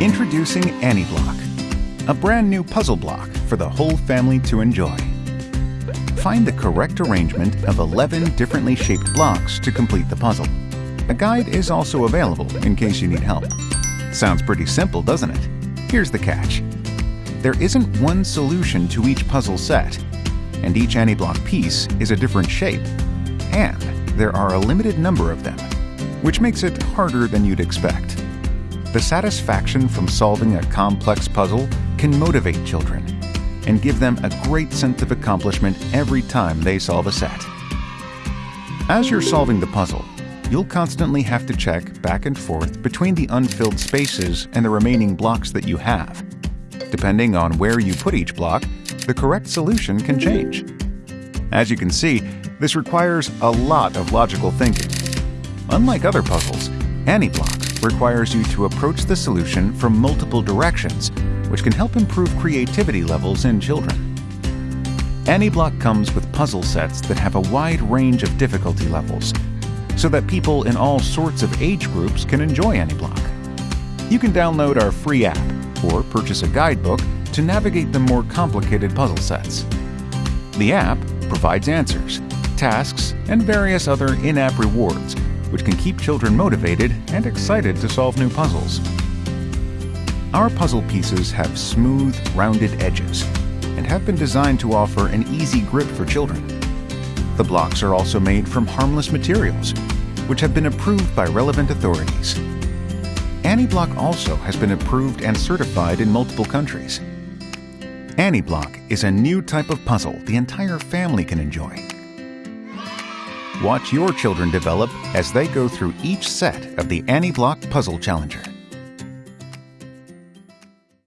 Introducing AnyBlock, a brand new puzzle block for the whole family to enjoy. Find the correct arrangement of 11 differently shaped blocks to complete the puzzle. A guide is also available in case you need help. Sounds pretty simple, doesn't it? Here's the catch. There isn't one solution to each puzzle set, and each AnyBlock piece is a different shape. And there are a limited number of them, which makes it harder than you'd expect. The satisfaction from solving a complex puzzle can motivate children and give them a great sense of accomplishment every time they solve a set. As you're solving the puzzle, you'll constantly have to check back and forth between the unfilled spaces and the remaining blocks that you have. Depending on where you put each block, the correct solution can change. As you can see, this requires a lot of logical thinking. Unlike other puzzles, AnyBlock requires you to approach the solution from multiple directions, which can help improve creativity levels in children. AnyBlock comes with puzzle sets that have a wide range of difficulty levels, so that people in all sorts of age groups can enjoy AnyBlock. You can download our free app or purchase a guidebook to navigate the more complicated puzzle sets. The app provides answers, tasks, and various other in-app rewards which can keep children motivated and excited to solve new puzzles. Our puzzle pieces have smooth, rounded edges and have been designed to offer an easy grip for children. The blocks are also made from harmless materials, which have been approved by relevant authorities. AnyBlock also has been approved and certified in multiple countries. AnyBlock is a new type of puzzle the entire family can enjoy. Watch your children develop as they go through each set of the AnyBlock Puzzle Challenger.